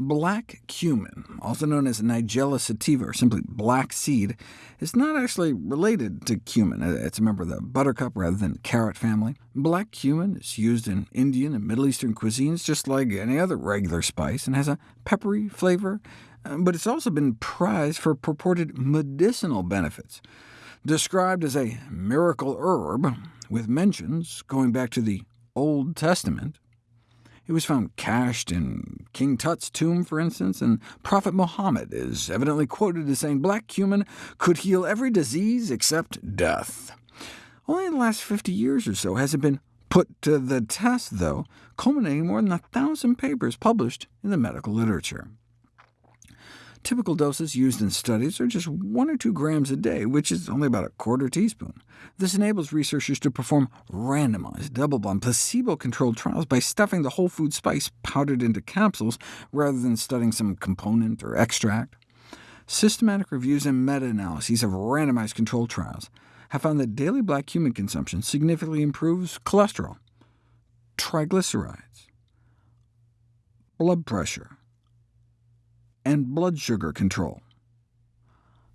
Black cumin, also known as Nigella sativa, or simply black seed, is not actually related to cumin. It's a member of the buttercup rather than carrot family. Black cumin is used in Indian and Middle Eastern cuisines just like any other regular spice, and has a peppery flavor, uh, but it's also been prized for purported medicinal benefits. Described as a miracle herb, with mentions going back to the Old Testament, it was found cached in King Tut's tomb, for instance, and Prophet Muhammad is evidently quoted as saying black cumin could heal every disease except death. Only in the last 50 years or so has it been put to the test, though, culminating more than a thousand papers published in the medical literature. Typical doses used in studies are just 1 or 2 grams a day, which is only about a quarter teaspoon. This enables researchers to perform randomized, double-blind, placebo-controlled trials by stuffing the whole food spice powdered into capsules, rather than studying some component or extract. Systematic reviews and meta-analyses of randomized controlled trials have found that daily black cumin consumption significantly improves cholesterol, triglycerides, blood pressure, and blood sugar control.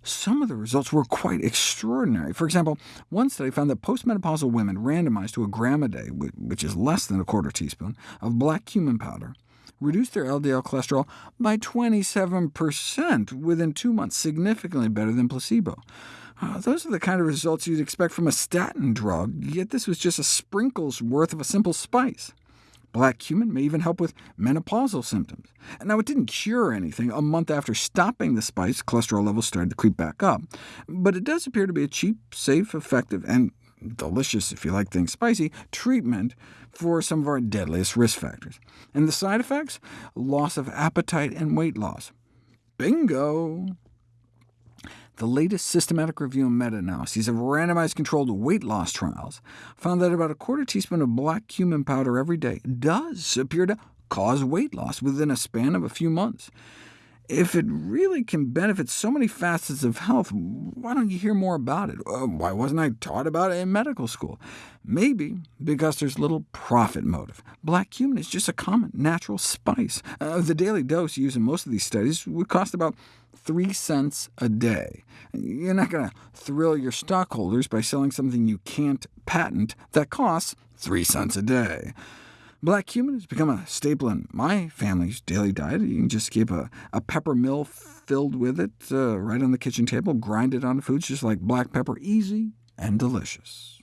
Some of the results were quite extraordinary. For example, one study found that postmenopausal women randomized to a gram a day, which is less than a quarter teaspoon, of black cumin powder, reduced their LDL cholesterol by 27% within two months, significantly better than placebo. Uh, those are the kind of results you'd expect from a statin drug, yet this was just a sprinkle's worth of a simple spice. Black cumin may even help with menopausal symptoms. Now, it didn't cure anything. A month after stopping the spice, cholesterol levels started to creep back up. But it does appear to be a cheap, safe, effective, and delicious, if you like things spicy, treatment for some of our deadliest risk factors. And the side effects? Loss of appetite and weight loss. Bingo! The latest systematic review and meta-analyses of randomized controlled weight loss trials found that about a quarter teaspoon of black cumin powder every day does appear to cause weight loss within a span of a few months. If it really can benefit so many facets of health, why don't you hear more about it? Uh, why wasn't I taught about it in medical school? Maybe because there's little profit motive. Black cumin is just a common, natural spice. Uh, the daily dose used in most of these studies would cost about 3 cents a day. You're not going to thrill your stockholders by selling something you can't patent that costs 3 cents a day. Black cumin has become a staple in my family's daily diet. You can just keep a, a pepper mill filled with it uh, right on the kitchen table, grind it onto foods just like black pepper, easy and delicious.